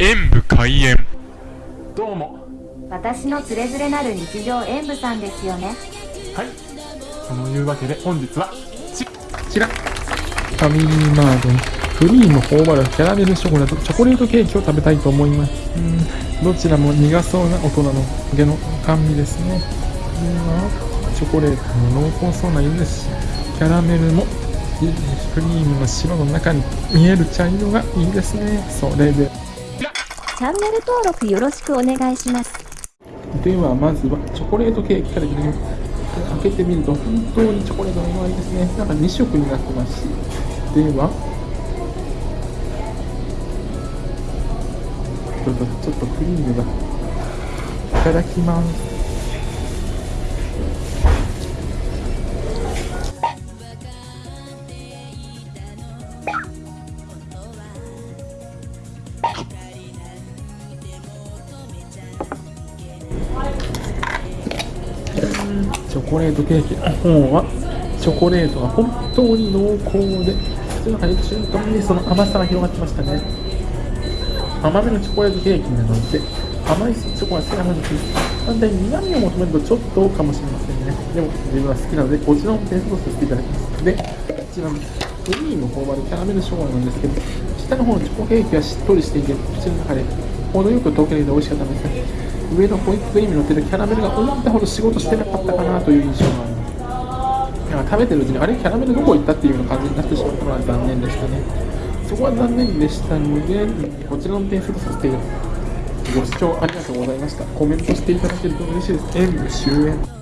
演武開演。どうも。私のつれづれなる日常演舞さんですよね。はい。そのいうわけで本日はちこちら。ファミリーマートにクリーム頬張るキャラメルショコラとチョコレートケーキを食べたいと思います。うん。どちらも苦そうな大人の毛の甘味ですね。チョコレートの濃厚そうな色ですしキャラメルもクリームの白の中に見える茶色がいいですね。それでチャンネル登録よろしくお願いします。ではまずはチョコレートケーキからいきます。開けてみると本当にチョコレートの色合いですね。なんか2色になってますし。ではちょっとクリームがいただきます。チョコレートケーキ。の方は？チョコレートが本当に濃厚で口の中で中間にその甘さが広がってましたね。甘めのチョコレートケーキなので甘いチョコが好きなのに反対に苦味を求めるとちょっとかもしれませんね。でも自分は好きなのでこちらも点数とさせていただきます。でこちらのクリーム頬張るキャラメルショコラなんですけど下の方のチョコケーキはしっとりしていて口の中で程よく溶けるので美味しかったんですね。上のホイップクリームに乗ってるキャラメルが思ったほど仕事してなかったかなという印象があります。なんか食べてるうちにあれキャラメルどこ行ったっていうような感じになってしまったのは残念でしたね。そこは残念でしたのでこちらの点数とさせていただきます。ご視聴ありがとうございました。コメントしていただけると嬉しいです。演武終演